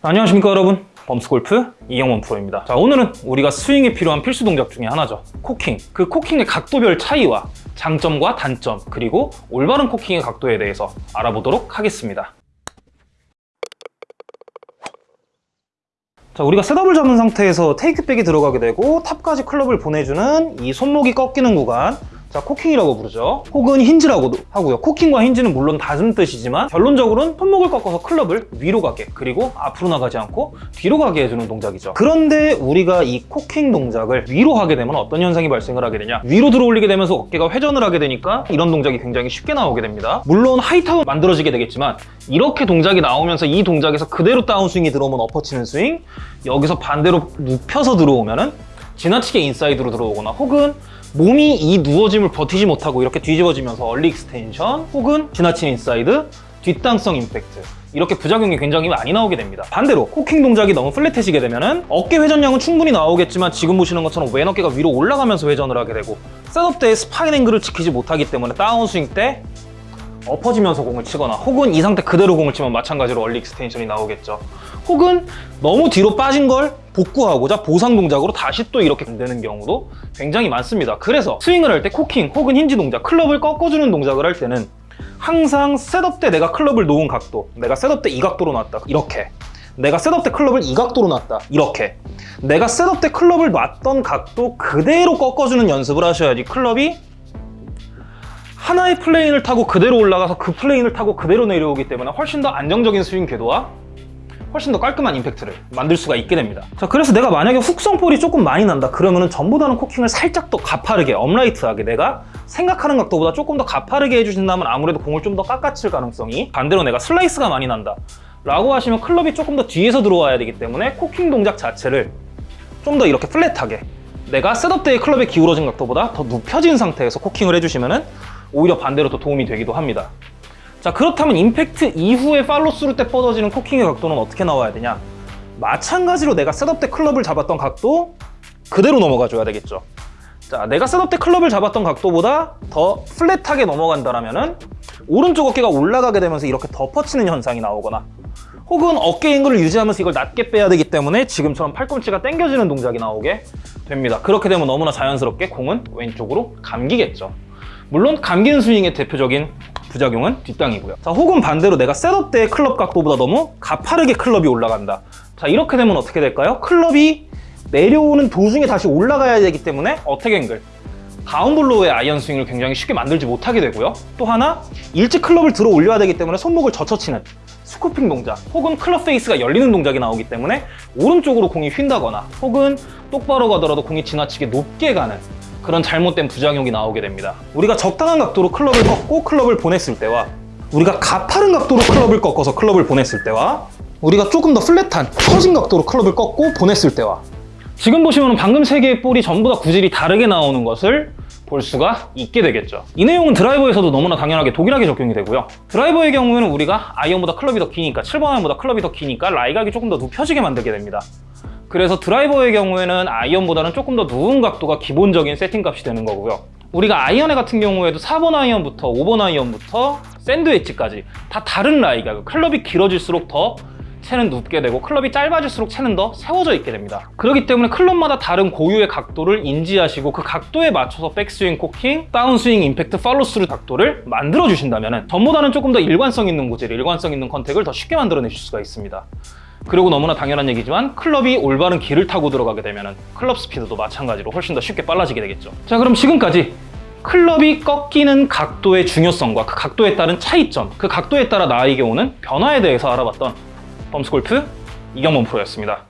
안녕하십니까 여러분. 범스골프 이경원 프로입니다. 자 오늘은 우리가 스윙에 필요한 필수 동작 중에 하나죠. 코킹. 그 코킹의 각도별 차이와 장점과 단점 그리고 올바른 코킹의 각도에 대해서 알아보도록 하겠습니다. 자 우리가 setup을 잡은 상태에서 takeback이 들어가게 되고 top까지 클럽을 보내주는 이 손목이 꺾이는 구간 자 코킹이라고 부르죠. 혹은 hinge라고도 하고요. 코킹과 hinge는 물론 다른 뜻이지만 결론적으로는 손목을 꺾어서 클럽을 위로 가게 그리고 앞으로 나가지 않고 뒤로 가게 해주는 동작이죠. 그런데 우리가 이 코킹 동작을 위로 하게 되면 어떤 현상이 발생을 하게 되냐? 위로 들어 올리게 되면서 어깨가 회전을 하게 되니까 이런 동작이 굉장히 쉽게 나오게 됩니다. 물론 high top은 만들어지게 되겠지만 이렇게 동작이 나오면서 이 동작에서 그대로 다운스윙이 들어오면 엎어치는 스윙 여기서 반대로 눕혀서 들어오면 은 지나치게 인사이드로 들어오거나 혹은 몸이 이 누워짐을 버티지 못하고 이렇게 뒤집어지면서 early extension 혹은 지나친 인사이드, 뒷땅성 임팩트 이렇게 부작용이 굉장히 많이 나오게 됩니다. 반대로 코킹 동작이 너무 flat해지게 되면 어깨 회전량은 충분히 나오겠지만 지금 보시는 것처럼 왼 어깨가 위로 올라가면서 회전을 하게 되고 setup 때의 spine angle을 지키지 못하기 때문에 다운스윙 때 엎어지면서 공을 치거나 혹은 이 상태 그대로 공을 치면 마찬가지로 early extension이 나오겠죠. 혹은 너무 뒤로 빠진 걸 복구하고자 보상 동작으로 다시 또 이렇게 되는 경우도 굉장히 많습니다. 그래서 스윙을 할 때 코킹 혹은 힌지 동작 클럽을 꺾어주는 동작을 할 때는 항상 setup 때 내가 클럽을 놓은 각도 내가 setup 때 이 각도로 놨다 이렇게. 내가 setup 때 클럽을 이 각도로 놨다 이렇게. 내가 setup 때 클럽을 놨던 각도 그대로 꺾어주는 연습을 하셔야지 클럽이 하나의 plane을 타고 그대로 올라가서 그 plane을 타고 그대로 내려오기 때문에 훨씬 더 안정적인 스윙 궤도와 훨씬 더 깔끔한 임팩트를 만들 수가 있게 됩니다. 자 그래서 내가 만약에 훅성볼이 조금 많이 난다. 그러면은 전보다는 코킹을 살짝 더 가파르게 upright하게 내가 생각하는 각도보다 조금 더 가파르게 해주신다면 아무래도 공을 좀 더 깎아칠 가능성이 반대로 내가 슬라이스가 많이 난다. 라고 하시면 클럽이 조금 더 뒤에서 들어와야 되기 때문에 코킹 동작 자체를 좀 더 이렇게 flat하게 내가 setup 때의 클럽의 기울어진 각도보다 더 눕혀진 상태에서 코킹을 해주시면은 오히려 반대로 더 도움이 되기도 합니다 자 그렇다면 임팩트 이후에 팔로스루 때 뻗어지는 코킹의 각도는 어떻게 나와야 되냐? 마찬가지로 내가 setup 때 클럽을 잡았던 각도 그대로 넘어가 줘야 되겠죠. 자 내가 setup 때 클럽을 잡았던 각도보다 더 flat하게 넘어간다면 오른쪽 어깨가 올라가게 되면서 이렇게 덮어치는 현상이 나오거나 혹은 어깨 앵글을 유지하면서 이걸 낮게 빼야 되기 때문에 지금처럼 팔꿈치가 당겨지는 동작이 나오게 됩니다. 그렇게 되면 너무나 자연스럽게 공은 왼쪽으로 감기겠죠. 물론 감기는 스윙의 대표적인 부작용은 뒷땅이고요. 자 혹은 반대로 내가 setup 때의 클럽 각도보다 너무 가파르게 클럽이 올라간다. 자 이렇게 되면 어떻게 될까요? 클럽이 내려오는 도중에 다시 올라가야 되기 때문에 attack angle. down blow의 아이언 스윙을 굉장히 쉽게 만들지 못하게 되고요. 또 하나 일찍 클럽을 들어 올려야 되기 때문에 손목을 젖혀치는 scooping 동작 혹은 클럽 페이스가 열리는 동작이 나오기 때문에 오른쪽으로 공이 휜다거나 혹은 똑바로 가더라도 공이 지나치게 높게 가는 그런 잘못된 부작용이 나오게 됩니다. 우리가 적당한 각도로 클럽을 꺾고 클럽을 보냈을 때와 우리가 가파른 각도로 클럽을 꺾어서 클럽을 보냈을 때와 우리가 조금 더 플랫한 처진 각도로 클럽을 꺾고 보냈을 때와 지금 보시면 방금 세 개의 볼이 전부 다 구질이 다르게 나오는 것을 볼 수가 있게 되겠죠. 이 내용은 드라이버에서도 너무나 당연하게 동일하게 적용이 되고요. 드라이버의 경우에는 우리가 아이언보다 클럽이 더 기니까 7번 아이언보다 클럽이 더 기니까 라이각이 조금 더 눕혀지게 만들게 됩니다 그래서 드라이버의 경우에는 아이언보다는 조금 더 누운 각도가 기본적인 세팅값이 되는 거고요. 우리가 아이언의 같은 경우에도 4번 아이언부터 5번 아이언부터 샌드 웨지까지 다 다른 라이각 클럽이 길어질수록 더 채는 눕게 되고 클럽이 짧아질수록 채는 더 세워져 있게 됩니다. 그렇기 때문에 클럽마다 다른 고유의 각도를 인지하시고 그 각도에 맞춰서 백스윙 cocking, 다운스윙 임팩트 팔로스루 각도를 만들어 주신다면 전보다는 조금 더 일관성 있는 구질, 일관성 있는 contact을 더 쉽게 만들어내실 수가 있습니다 그리고 너무나 당연한 얘기지만 클럽이 올바른 길을 타고 들어가게 되면 클럽 스피드도 마찬가지로 훨씬 더 쉽게 빨라지게 되겠죠. 자 그럼 지금까지 클럽이 꺾이는 각도의 중요성과 그 각도에 따른 차이점 그 각도에 따라 나에게 오는 변화에 대해서 알아봤던 범스골프 이경범 프로였습니다